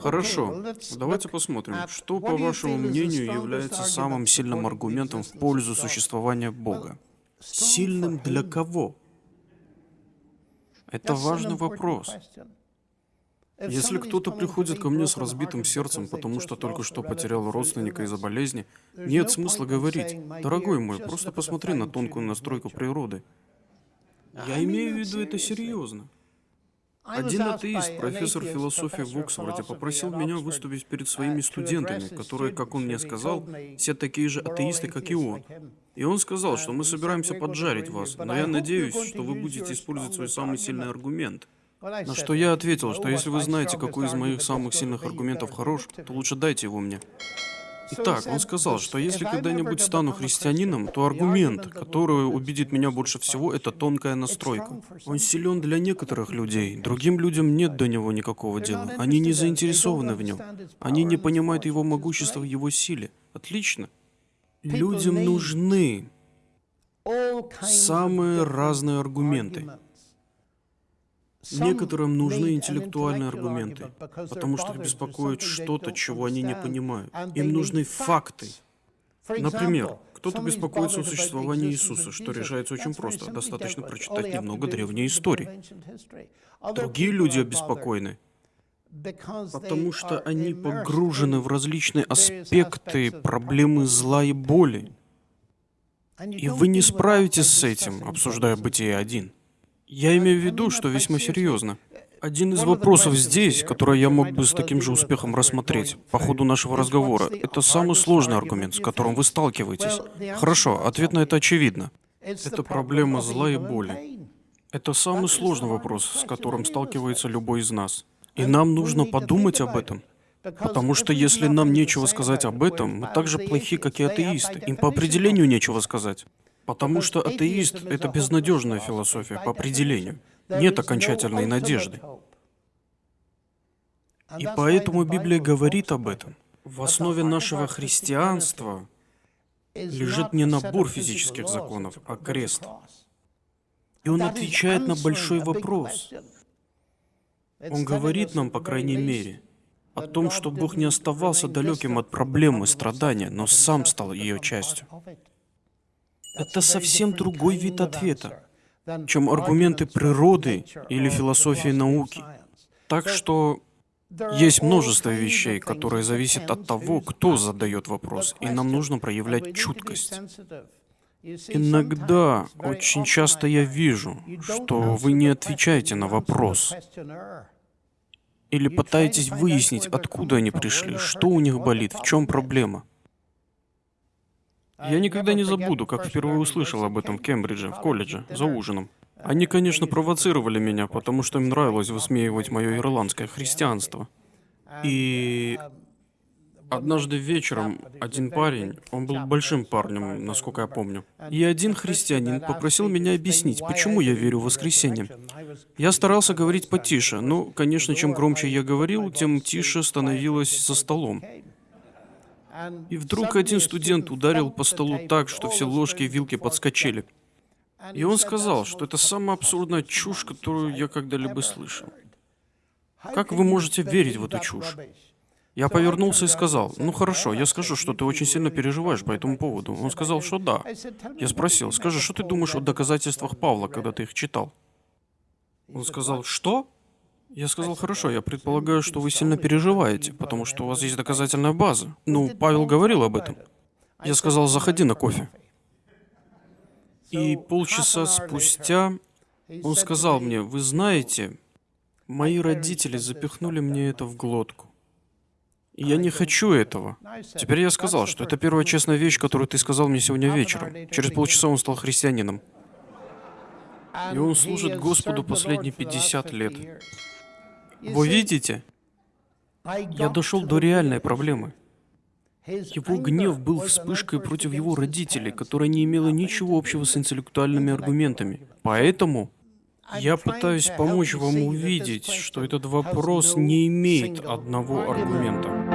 Хорошо, давайте посмотрим, что, по вашему мнению, является самым сильным аргументом в пользу существования Бога. Сильным для кого? Это важный вопрос. Если кто-то приходит ко мне с разбитым сердцем, потому что только что потерял родственника из-за болезни, нет смысла говорить, дорогой мой, просто посмотри на тонкую настройку природы. Я имею в виду это серьезно. Один атеист, профессор философии в Оксфорде, попросил меня выступить перед своими студентами, которые, как он мне сказал, все такие же атеисты, как и он. И он сказал, что мы собираемся поджарить вас, но я надеюсь, что вы будете использовать свой самый сильный аргумент. На что я ответил, что если вы знаете, какой из моих самых сильных аргументов хорош, то лучше дайте его мне. Итак, он сказал, что если когда-нибудь стану христианином, то аргумент, который убедит меня больше всего, это тонкая настройка. Он силен для некоторых людей, другим людям нет до него никакого дела. Они не заинтересованы в нем. Они не понимают его могущества его силе. Отлично. Людям нужны самые разные аргументы. Некоторым нужны интеллектуальные аргументы, потому что их беспокоит что-то, чего они не понимают. Им нужны факты. Например, кто-то беспокоится о существовании Иисуса, что решается очень просто. Достаточно прочитать немного древней истории. Другие люди обеспокоены, потому что они погружены в различные аспекты проблемы зла и боли. И вы не справитесь с этим, обсуждая бытие один. Я имею в виду, что весьма серьезно. Один из вопросов здесь, который я мог бы с таким же успехом рассмотреть по ходу нашего разговора, это самый сложный аргумент, с которым вы сталкиваетесь. Хорошо, ответ на это очевидно. Это проблема зла и боли. Это самый сложный вопрос, с которым сталкивается любой из нас. И нам нужно подумать об этом. Потому что если нам нечего сказать об этом, мы так же плохи, как и атеисты. Им по определению нечего сказать. Потому что атеист — это безнадежная философия по определению. Нет окончательной надежды. И поэтому Библия говорит об этом. В основе нашего христианства лежит не набор физических законов, а крест. И он отвечает на большой вопрос. Он говорит нам, по крайней мере, о том, что Бог не оставался далеким от проблемы страдания, но сам стал ее частью. Это совсем другой вид ответа, чем аргументы природы или философии науки. Так что есть множество вещей, которые зависят от того, кто задает вопрос, и нам нужно проявлять чуткость. Иногда, очень часто я вижу, что вы не отвечаете на вопрос. Или пытаетесь выяснить, откуда они пришли, что у них болит, в чем проблема. Я никогда не забуду, как впервые услышал об этом в Кембридже, в колледже, за ужином. Они, конечно, провоцировали меня, потому что им нравилось высмеивать мое ирландское христианство. И однажды вечером один парень, он был большим парнем, насколько я помню, и один христианин попросил меня объяснить, почему я верю в воскресенье. Я старался говорить потише, но, конечно, чем громче я говорил, тем тише становилось за столом. И вдруг один студент ударил по столу так, что все ложки и вилки подскочили. И он сказал, что это самая абсурдная чушь, которую я когда-либо слышал. Как вы можете верить в эту чушь? Я повернулся и сказал, ну хорошо, я скажу, что ты очень сильно переживаешь по этому поводу. Он сказал, что да. Я спросил, скажи, что ты думаешь о доказательствах Павла, когда ты их читал? Он сказал, что? Я сказал, хорошо, я предполагаю, что вы сильно переживаете, потому что у вас есть доказательная база. Ну, Павел говорил об этом. Я сказал, заходи на кофе. И полчаса спустя он сказал мне, вы знаете, мои родители запихнули мне это в глотку. И я не хочу этого. Теперь я сказал, что это первая честная вещь, которую ты сказал мне сегодня вечером. Через полчаса он стал христианином. И он служит Господу последние 50 лет. Вы видите? Я дошел до реальной проблемы. Его гнев был вспышкой против его родителей, которая не имела ничего общего с интеллектуальными аргументами. Поэтому я пытаюсь помочь вам увидеть, что этот вопрос не имеет одного аргумента.